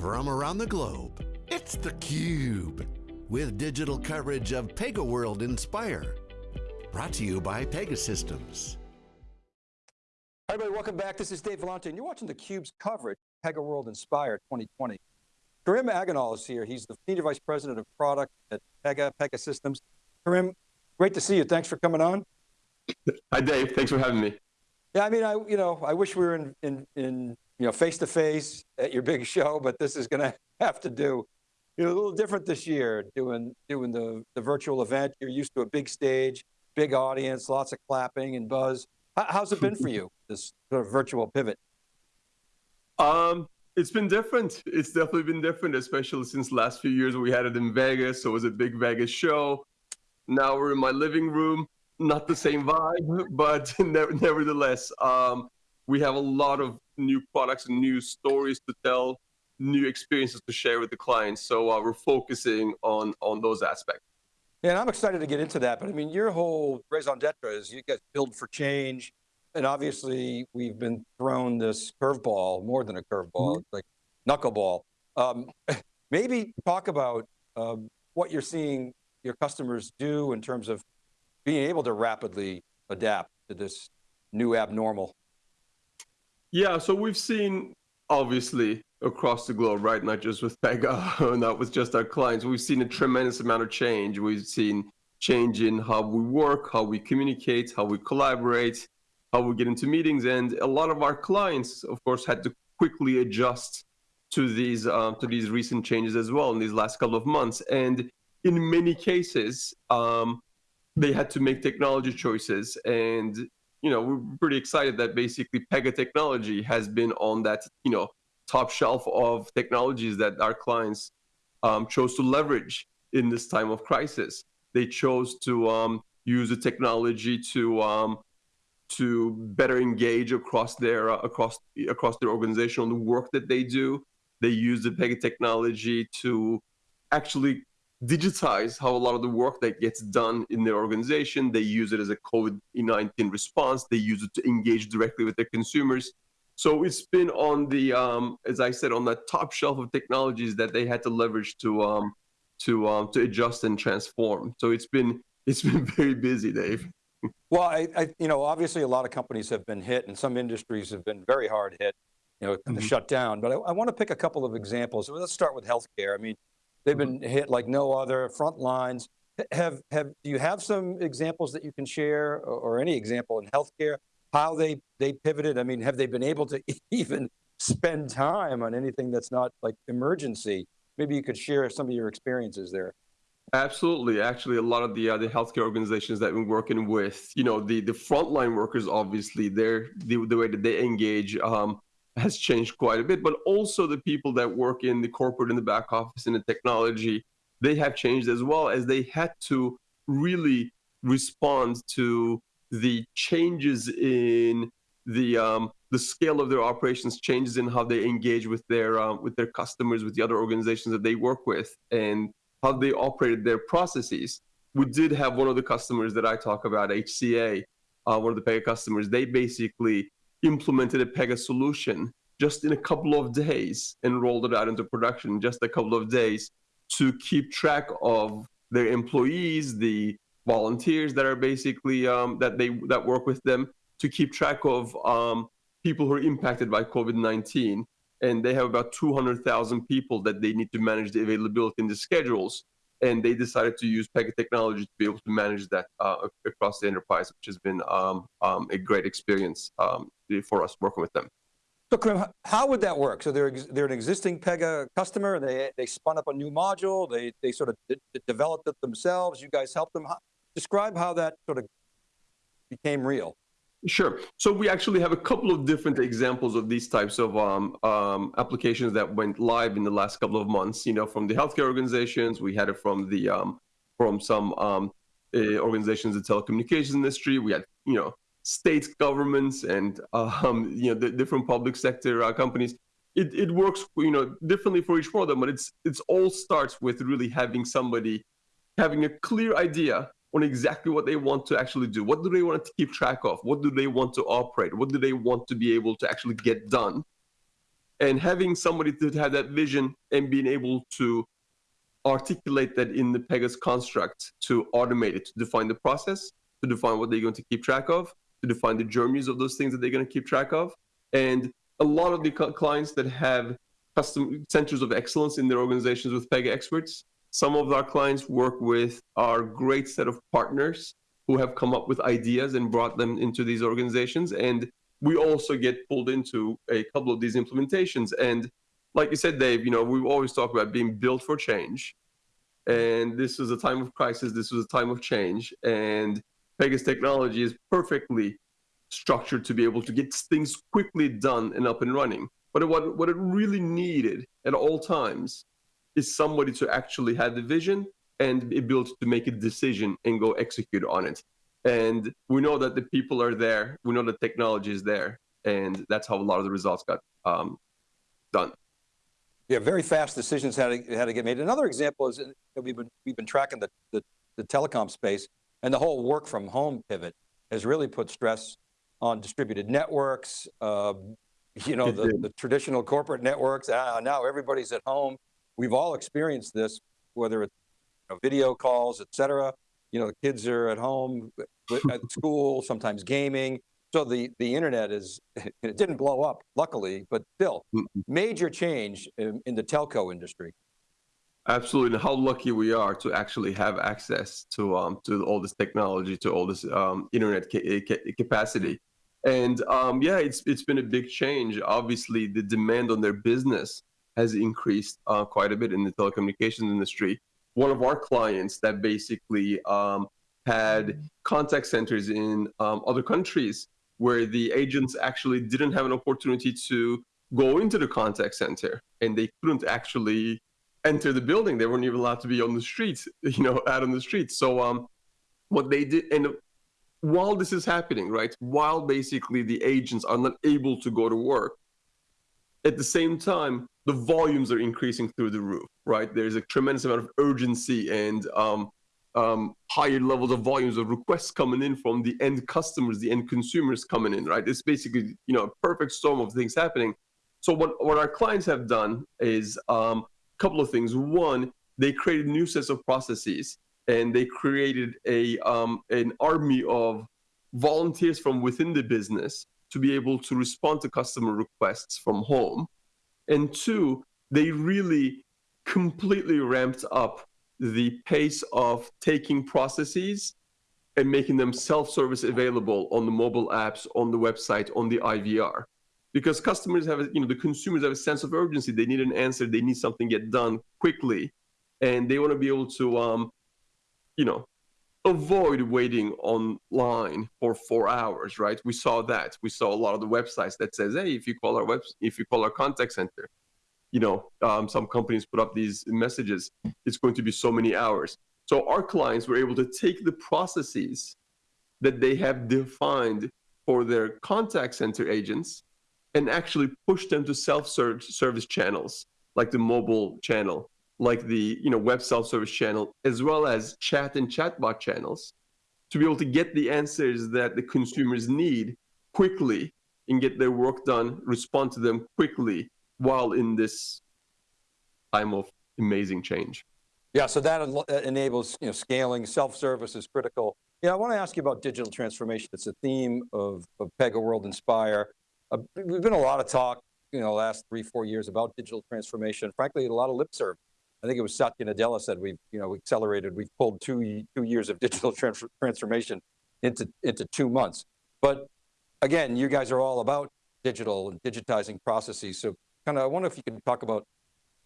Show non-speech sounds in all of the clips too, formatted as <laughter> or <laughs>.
from around the globe. It's theCUBE, with digital coverage of PegaWorld Inspire. Brought to you by Pegasystems. Hi everybody, welcome back. This is Dave Vellante, and you're watching theCUBE's coverage, PegaWorld Inspire 2020. Kerim Akgonul is here. He's the Senior Vice President of Product at Pega, Pegasystems. Karim, great to see you. Thanks for coming on. Hi Dave, thanks for having me. Yeah, I mean, I you know, I wish we were in in, in you know face to face at your big <laughs> show, but this is going <laughs> to have to do. You know, a little different this year, doing doing the the virtual event. You're used to a big stage, big audience, lots of clapping and buzz. How's it been for you, <laughs> this sort of virtual pivot? Um, it's been different. It's definitely been different, especially since last few years we had it in Vegas. So it was a big Vegas show. Now we're in my living room not the same vibe, but nevertheless, um, we have a lot of new products and new stories to tell, new experiences to share with the clients. So uh, we're focusing on on those aspects. Yeah, and I'm excited to get into that. But I mean, your whole raison d'etre is you guys build for change, and obviously we've been thrown this curveball, more than a curveball, mm -hmm. like knuckleball. Um, <laughs> maybe talk about um, what you're seeing your customers do in terms of being able to rapidly adapt to this new abnormal? Yeah, so we've seen obviously across the globe, right? Not just with Pega, <laughs> not with just our clients. We've seen a tremendous amount of change. We've seen change in how we work, how we communicate, how we collaborate, how we get into meetings. And a lot of our clients, of course, had to quickly adjust to these um, to these recent changes as well in these last couple of months. And in many cases, um, they had to make technology choices and you know we're pretty excited that basically pega technology has been on that you know top shelf of technologies that our clients um, chose to leverage in this time of crisis. They chose to um, use the technology to um, to better engage across their uh, across across their organization on the work that they do. They use the pega technology to actually digitize how a lot of the work that gets done in their organization. They use it as a COVID-19 response. They use it to engage directly with their consumers. So it's been on the, um, as I said, on the top shelf of technologies that they had to leverage to um, to um, to adjust and transform. So it's been it's been <laughs> very busy, Dave. Well, I, I, you know, obviously a lot of companies have been hit, and some industries have been very hard hit, you know, mm -hmm. shut down. But I, I want to pick a couple of examples. Let's start with healthcare. I mean, They've mm-hmm. been hit like no other, front lines. Have, have, do you have some examples that you can share or, or any example in healthcare, how they, they pivoted? I mean, have they been able to <laughs> even spend time on anything that's not like emergency? Maybe you could share some of your experiences there. Absolutely. Actually, a lot of the uh, the healthcare organizations that we're working with, you know, the the frontline workers, obviously, they're the, the way that they engage um, has changed quite a bit, but also the people that work in the corporate in the back office in the technology, they have changed as well as they had to really respond to the changes in the um, the scale of their operations, changes in how they engage with their um, with their customers, with the other organizations that they work with, and how they operated their processes. We did have one of the customers that I talk about, HCA, uh, one of the Pega customers. They basically implemented a Pega solution just in a couple of days and rolled it out into production just a couple of days to keep track of their employees, the volunteers that are basically um, that they that work with them to keep track of um, people who are impacted by COVID-19. And they have about 200,000 people that they need to manage the availability in the schedules. And they decided to use Pega technology to be able to manage that uh, across the enterprise, which has been um, um a great experience um, for us working with them. So Kerim, how would that work? So they're, they're an existing Pega customer, they, they spun up a new module, they, they sort of developed it themselves, you guys helped them. How, describe how that sort of became real. Sure. So we actually have a couple of different examples of these types of um, um, applications that went live in the last couple of months. You know, from the healthcare organizations, we had it from the um, from some um, uh, organizations in the telecommunications industry. We had you know state governments and um, you know the different public sector uh, companies. It, it works you know differently for each one of them, but it's it's all starts with really having somebody having a clear idea on exactly what they want to actually do. What do they want to keep track of? What do they want to operate? What do they want to be able to actually get done? And having somebody to have that vision and being able to articulate that in the Pegasus construct to automate it, to define the process, to define what they're going to keep track of, to define the journeys of those things that they're going to keep track of. And a lot of the clients that have custom centers of excellence in their organizations with Pega experts, some of our clients work with our great set of partners who have come up with ideas and brought them into these organizations. And we also get pulled into a couple of these implementations. And like you said, Dave, you know, we always talk about being built for change. And this is a time of crisis. This was a time of change. And Pegasus technology is perfectly structured to be able to get things quickly done and up and running. But what, what it really needed at all times is somebody to actually have the vision and be able to make a decision and go execute on it. And we know that the people are there. We know the technology is there. And that's how a lot of the results got um, done. Yeah, very fast decisions had to, had to get made. Another example is we've been, we've been tracking the, the, the telecom space and the whole work from home pivot has really put stress on distributed networks, uh, you know, the, the, traditional corporate networks. Uh, now everybody's at home. We've all experienced this, whether it's you know, video calls, et cetera. You know, the kids are at home, at <laughs> school, sometimes gaming. So the, the internet is, <laughs> it didn't blow up, luckily, but still, major change in, in the telco industry. Absolutely, and how lucky we are to actually have access to um, to all this technology, to all this um, internet ca ca capacity, and um, yeah, it's it's been a big change. Obviously, the demand on their business has increased uh, quite a bit in the telecommunications industry. One of our clients that basically um, had contact centers in um, other countries where the agents actually didn't have an opportunity to go into the contact center and they couldn't actually enter the building. They weren't even allowed to be on the streets, <laughs> you know, out on the streets. So um, what they did, and while this is happening, right, while basically the agents are not able to go to work, at the same time, the volumes are increasing through the roof, right? There's a tremendous amount of urgency and um, um, higher levels of volumes of requests coming in from the end customers, the end consumers coming in, right? It's basically, you know, a perfect storm of things happening. So what, what our clients have done is um, couple of things. One, they created new sets of processes and they created a um, an army of volunteers from within the business to be able to respond to customer requests from home. And two, they really completely ramped up the pace of taking processes and making them self-service available on the mobile apps, on the website, on the IVR. Because customers have, you know, the consumers have a sense of urgency. They need an answer. They need something get done quickly, and they want to be able to, um, you know, avoid waiting online for four hours. Right? We saw that. We saw a lot of the websites that says, hey, if you call our web, if you call our contact center, you know, um, some companies put up these messages, it's going to be so many hours. So our clients were able to take the processes that they have defined for their contact center agents and actually push them to self-service channels like the mobile channel, like the you know web self-service channel, as well as chat and chatbot channels to be able to get the answers that the consumers need quickly and get their work done, respond to them quickly while in this time of amazing change. Yeah, so that uh, enables you know, scaling, self-service is critical. Yeah, I want to ask you about digital transformation. It's a theme of, of PegaWorld Inspire. Uh, we've been a lot of talk, you know, last three, four years about digital transformation. Frankly, a lot of lip service. I think it was Satya Nadella said we've, you know, accelerated, we've pulled two, two years of digital trans transformation into, into two months. But again, you guys are all about digital and digitizing processes. So kind of, I wonder if you could talk about,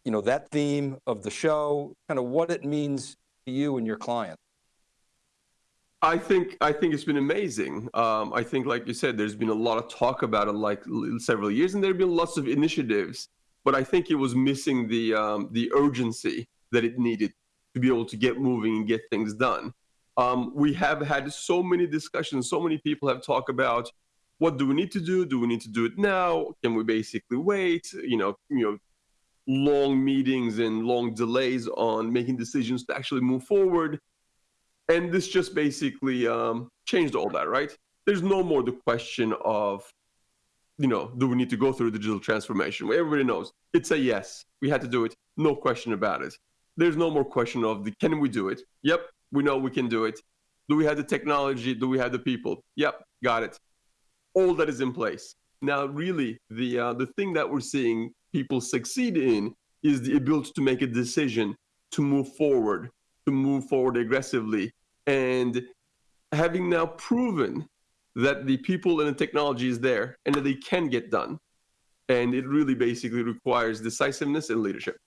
you know, that theme of the show, kind of what it means to you and your client. I think I think it's been amazing. Um, I think, like you said, there's been a lot of talk about it, like several years, and there have been lots of initiatives. But I think it was missing the um, the urgency that it needed to be able to get moving and get things done. Um, we have had so many discussions. So many people have talked about what do we need to do? Do we need to do it now? Can we basically wait? You know, you know, long meetings and long delays on making decisions to actually move forward. And this just basically um, changed all that, right? There's no more the question of you know, do we need to go through digital transformation? Everybody knows it's a yes. We had to do it, no question about it. There's no more question of the can we do it? Yep, we know we can do it. Do we have the technology? Do we have the people? Yep, got it. All that is in place. Now, really, the uh, the thing that we're seeing people succeed in is the ability to make a decision to move forward, to move forward aggressively, and having now proven that the people and the technology is there and that they can get done. And it really basically requires decisiveness and leadership.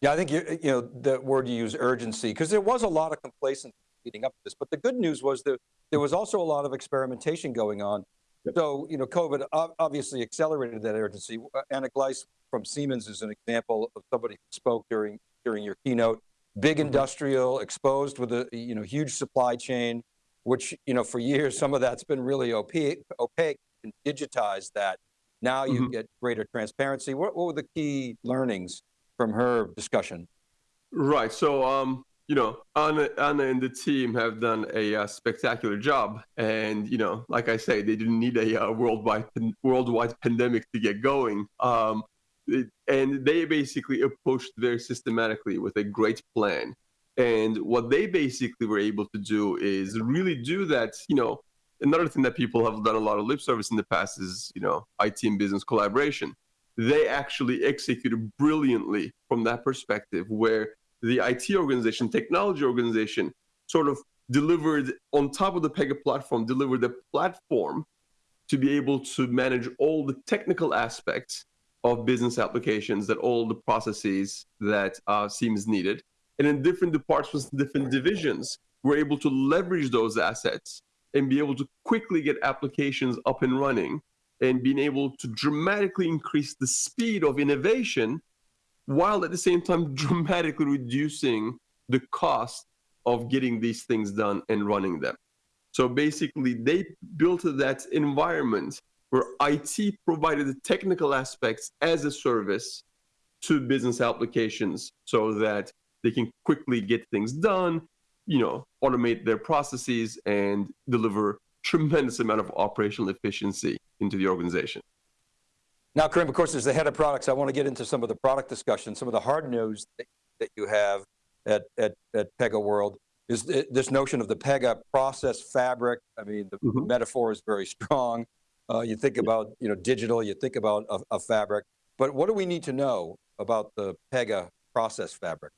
Yeah, I think you, you know the word you use, urgency, because there was a lot of complacency leading up to this. But the good news was that there was also a lot of experimentation going on. Yep. So, you know, COVID obviously accelerated that urgency. Anna Gleiss from Siemens is an example of somebody who spoke during during your keynote. Big mm-hmm. industrial, exposed with a you know huge supply chain, which you know for years some of that's been really opaque. Opaque and digitize that. Now you mm -hmm. get greater transparency. What, what were the key learnings from her discussion? Right. So um, you know, Anna, Anna and the team have done a uh, spectacular job. And, you know, like I say, they didn't need a uh, worldwide worldwide pandemic to get going. Um, and they basically approached very systematically with a great plan. And what they basically were able to do is really do that, you know, another thing that people have done a lot of lip service in the past is, you know, IT and business collaboration. They actually executed brilliantly from that perspective where the IT organization, technology organization, sort of delivered on top of the Pega platform, delivered a platform to be able to manage all the technical aspects of business applications, that all the processes that uh, Siemens needed. And in different departments, different divisions, we're able to leverage those assets and be able to quickly get applications up and running and being able to dramatically increase the speed of innovation while at the same time <laughs> dramatically reducing the cost of getting these things done and running them. So basically, they built that environment where IT provided the technical aspects as a service to business applications so that they can quickly get things done, you know, automate their processes and deliver tremendous amount of operational efficiency into the organization. Now, Kerim, of course, as the head of products, I want to get into some of the product discussion, some of the hard news that, that you have at, at, at PegaWorld is th this notion of the Pega process fabric. I mean, the mm -hmm. metaphor is very strong. Uh, you think about you know digital, you think about a, a, fabric, but what do we need to know about the Pega process fabric?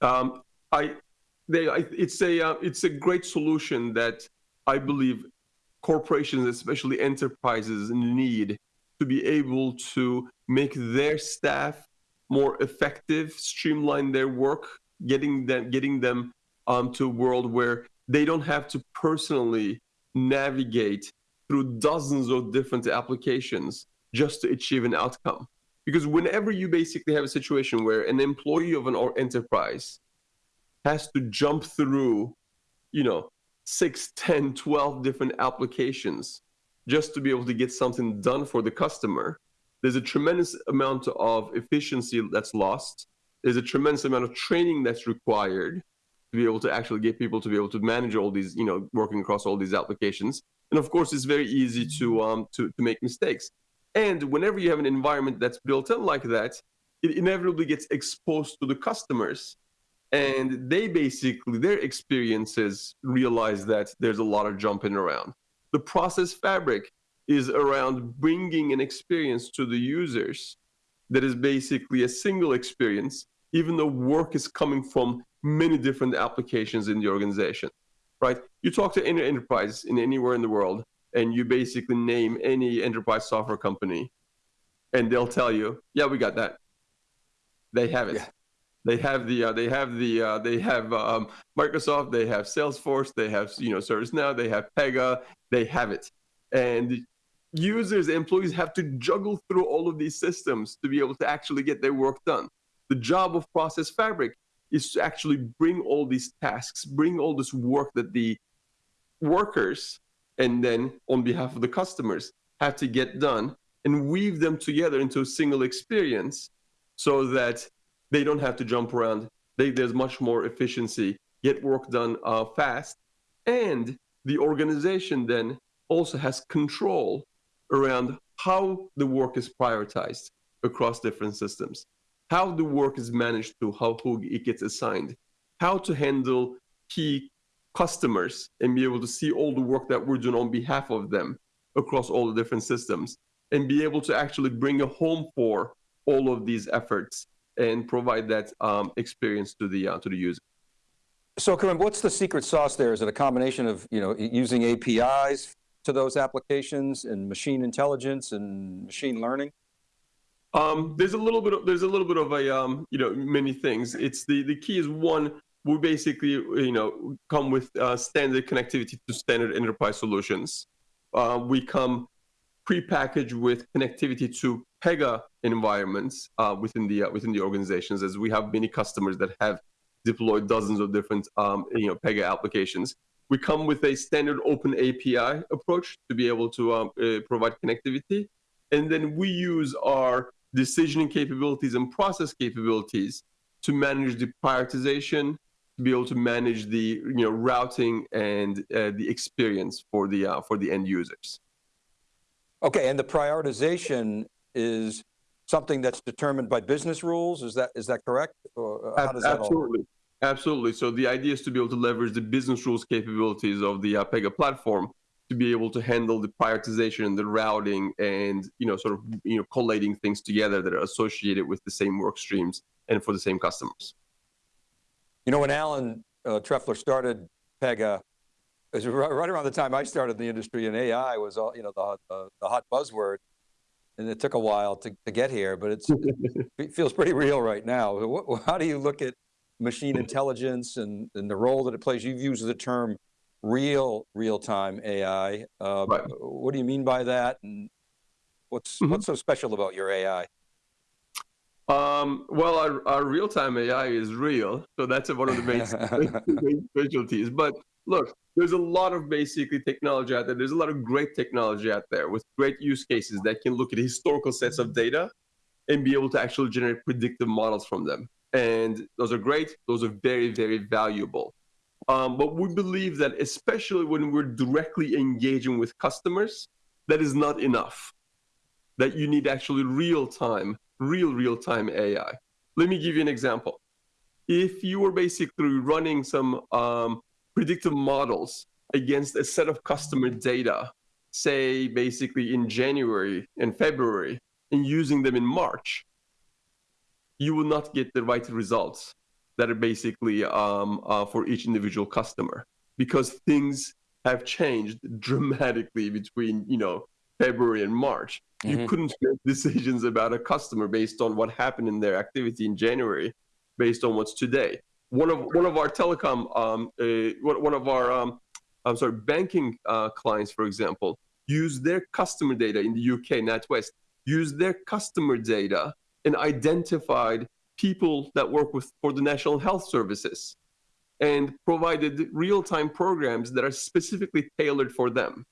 Um, I, they, I, it's a uh, it's a great solution that I believe corporations, especially enterprises, need to be able to make their staff more effective, streamline their work, getting them getting them um, to a world where they don't have to personally navigate through dozens of different applications just to achieve an outcome. Because whenever you basically have a situation where an employee of an enterprise has to jump through, you know, 6, 10, 12 different applications just to be able to get something done for the customer, there's a tremendous amount of efficiency that's lost. There's a tremendous amount of training that's required to be able to actually get people to be able to manage all these, you know, working across all these applications. And of course, it's very easy to um, to, to make mistakes. And whenever you have an environment that's built in like that, it inevitably gets exposed to the customers. And they basically, their experiences realize that there's a lot of jumping around. The process fabric is around bringing an experience to the users that is basically a single experience, even though work is coming from many different applications in the organization, right? You talk to any enterprise in anywhere in the world, and you basically name any enterprise software company, and they'll tell you, yeah, we got that. They have it. Yeah. They have the uh, they have the uh, they have um, Microsoft, they have Salesforce, they have you know ServiceNow, they have Pega, they have it, and users, employees have to juggle through all of these systems to be able to actually get their work done. The job of Process Fabric is to actually bring all these tasks, bring all this work that the workers and then on behalf of the customers have to get done and weave them together into a single experience so that they don't have to jump around. They, there's much more efficiency, get work done uh, fast, and the organization then also has control around how the work is prioritized across different systems, how the work is managed to how who it gets assigned, how to handle key customers and be able to see all the work that we're doing on behalf of them across all the different systems and be able to actually bring a home for all of these efforts and provide that um, experience to the uh, to the user. So Kerim, what's the secret sauce there? Is it a combination of you know using APIs to those applications and machine intelligence and machine learning? Um, there's a little bit of there's a little bit of a um, you know many things. It's the the key is one we basically you know come with uh, standard connectivity to standard enterprise solutions. Uh, we come pre-packaged with connectivity to Pega environments uh, within the uh, within the organizations, as we have many customers that have deployed dozens of different um, you know Pega applications. We come with a standard open API approach to be able to um, uh, provide connectivity, and then we use our decisioning capabilities and process capabilities to manage the prioritization, to be able to manage the you know routing and uh, the experience for the uh, for the end users. Okay, and the prioritization is something that's determined by business rules. Is that is that correct? Or how does Absolutely. That Absolutely. So the idea is to be able to leverage the business rules capabilities of the uh, Pega platform to be able to handle the prioritization and the routing and you know sort of you know collating things together that are associated with the same work streams and for the same customers. You know, when Alan uh, Trefler started Pega, it was right around the time I started the industry and AI was all, you know, the, the, the hot buzzword. And it took a while to, to get here, but <laughs> it feels pretty real right now. How do you look at machine intelligence and, and the role that it plays? You've used the term real, real-time AI. Uh, right. What do you mean by that? And what's, mm -hmm. what's so special about your AI? Um, well, our, our real-time AI is real, so that's one of the main, <laughs> <laughs> main specialties. But look, there's a lot of basically technology out there. There's a lot of great technology out there with great use cases that can look at historical sets of data and be able to actually generate predictive models from them. And those are great. Those are very, very valuable. Um, but we believe that especially when we're directly engaging with customers, that is not enough. That you need actually real-time real real-time AI. Let me give you an example. If you were basically running some um, predictive models against a set of customer data, say basically in January and February, and using them in March, you will not get the right results that are basically um, uh, for each individual customer because things have changed dramatically between you know February and March. Mm-hmm. You couldn't make <laughs> decisions about a customer based on what happened in their activity in January, based on what's today. One of one of our telecom, um, uh, one of our, um, I'm sorry, banking uh, clients, for example, use their customer data in the UK, NatWest, use their customer data and identified people that work with for the National Health Services and provided real-time programs that are specifically tailored for them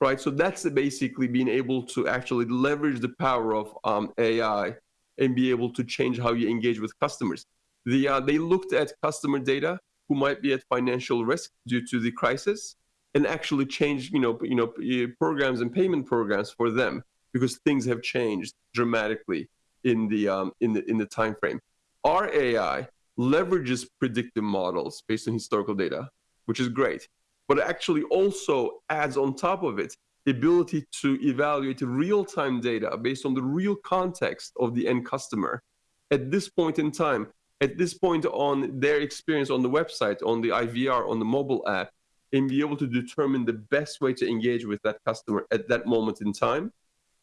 right? So that's basically being able to actually leverage the power of um, AI and be able to change how you engage with customers. The, uh, they looked at customer data who might be at financial risk due to the crisis and actually change, you know, you know, programs and payment programs for them because things have changed dramatically in the um, in the in the time frame. Our AI leverages predictive models based on historical data, which is great but it actually also adds on top of it the ability to evaluate real-time data based on the real context of the end customer at this point in time, at this point on their experience on the website, on the IVR, on the mobile app, and be able to determine the best way to engage with that customer at that moment in time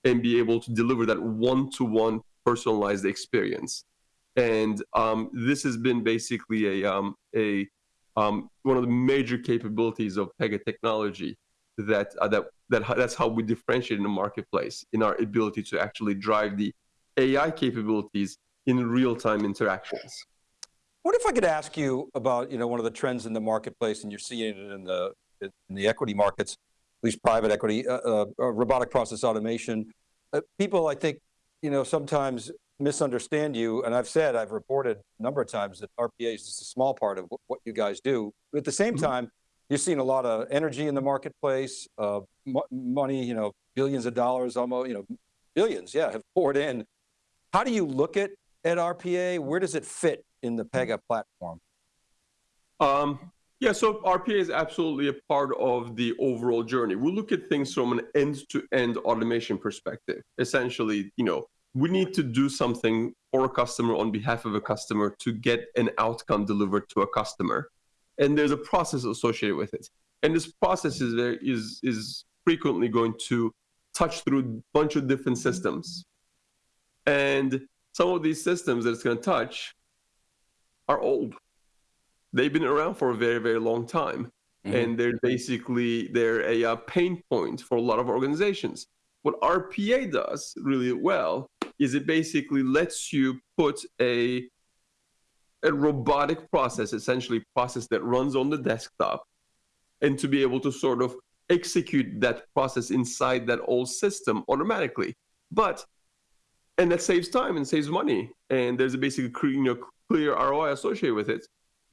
and be able to deliver that one-to-one personalized experience. And um, this has been basically a, um, a um, one of the major capabilities of Pega technology that uh, that that that's how we differentiate in the marketplace in our ability to actually drive the AI capabilities in real-time interactions. What if I could ask you about you know one of the trends in the marketplace, and you're seeing it in the in the equity markets, at least private equity, uh, uh, uh robotic process automation. Uh, people, I think, you know, sometimes misunderstand you, and I've said, I've reported a number of times that RPA is just a small part of what you guys do. But at the same mm -hmm. time, you're seeing a lot of energy in the marketplace, uh, money, you know, billions of dollars, almost, you know, billions, yeah, have poured in. How do you look at, at RPA? Where does it fit in the Pega platform? Um, yeah, so RPA is absolutely a part of the overall journey. We look at things from an end-to-end automation perspective. Essentially, you know, we need to do something for a customer on behalf of a customer to get an outcome delivered to a customer. And there's a process associated with it. And this process is, there, is, is frequently going to touch through a bunch of different systems. And some of these systems that it's going to touch are old they've been around for a very very long time. Mm-hmm. and they're basically they're a, a, pain point for a lot of organizations. What rpa does really well is it basically lets you put a a robotic process essentially process that runs on the desktop and to be able to sort of execute that process inside that old system automatically. But and that saves time and saves money. And there's a basically you know, clear roi associated with it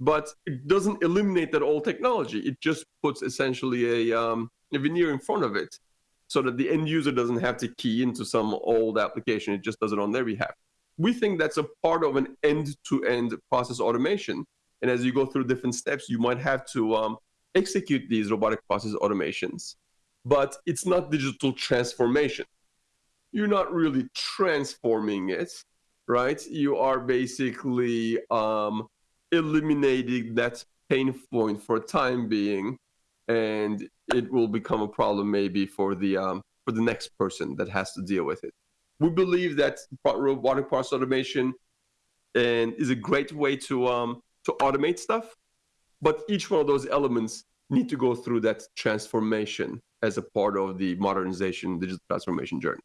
but it doesn't eliminate that old technology. It just puts essentially a, um, a veneer in front of it so that the end user doesn't have to key into some old application. It just does it on their behalf. We think that's a part of an end-to-end process automation. And as you go through different steps, you might have to um, execute these robotic process automations. But it's not digital transformation. You're not really transforming it, right? You are basically um, eliminating that pain point for time being, and it will become a problem maybe for the um, for the next person that has to deal with it. We believe that robotic process automation and is a great way to um, to automate stuff, but each one of those elements need to go through that transformation as a part of the modernization digital transformation journey.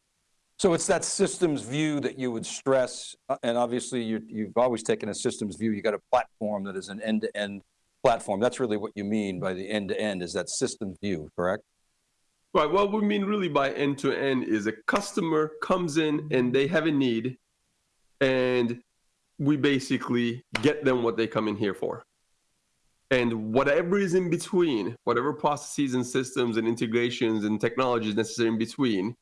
So it's that systems view that you would stress, uh, and obviously you, have always taken a systems view. You got a platform that is an end-to-end -end platform. That's really what you mean by the end-to-end -end, is that system view, correct? Right, what we mean really by end-to-end -end is a customer comes in and they have a need and we basically get them what they come in here for. And whatever is in between, whatever processes and systems and integrations and technologies necessary in between,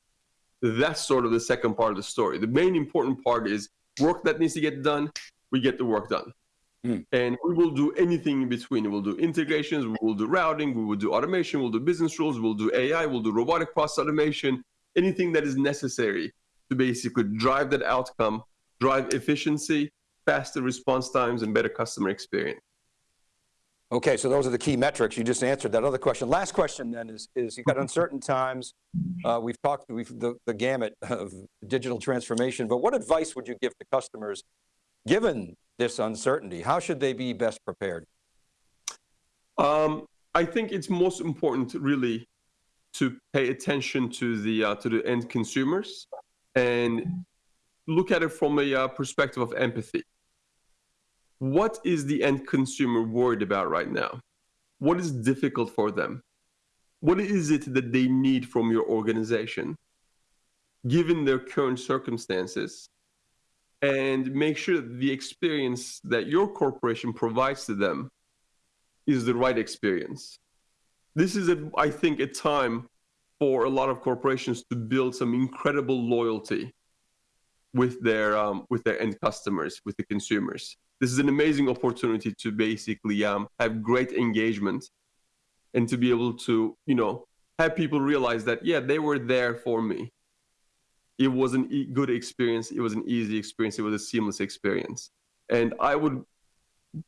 that's sort of the second part of the story. The main important part is work that needs to get done, we get the work done. Mm. And we will do anything in between. We'll do integrations, we will do routing, we will do automation, we'll do business rules, we'll do AI, we'll do robotic process automation, anything that is necessary to basically drive that outcome, drive efficiency, faster response times, and better customer experience. Okay, so those are the key metrics. You just answered that other question. Last question then is, is you've got uncertain times. Uh, we've talked we've, the, the gamut of digital transformation, but what advice would you give to customers given this uncertainty? How should they be best prepared? Um, I think it's most important really to pay attention to the, uh, to the end consumers and look at it from a uh, perspective of empathy what is the end consumer worried about right now? What is difficult for them? What is it that they need from your organization, given their current circumstances? And make sure that the experience that your corporation provides to them is the right experience. This is, a, I think, a time for a lot of corporations to build some incredible loyalty with their um, with their end customers, with the consumers this is an amazing opportunity to basically um, have great engagement and to be able to, you know, have people realize that, yeah, they were there for me. It was a good experience. It was an easy experience. It was a seamless experience. And I would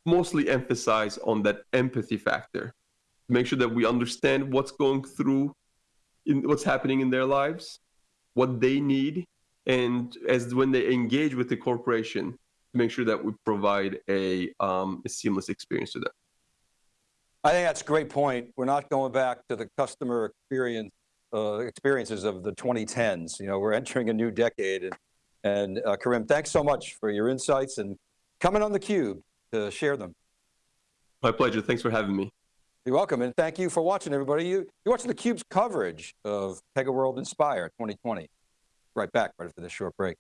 mostly emphasize on that empathy factor to make sure that we understand what's going through in what's happening in their lives, what they need, and as when they engage with the corporation, make sure that we provide a, um, a seamless experience to them. I think that's a great point. We're not going back to the customer experience uh, experiences of the 2010s. You know, we're entering a new decade. And, and uh, Kerim, thanks so much for your insights and coming on theCUBE to share them. My pleasure, thanks for having me. You're welcome, and thank you for watching, everybody. You, you're watching theCUBE's coverage of PegaWorld Inspire 2020. Right back right after this short break.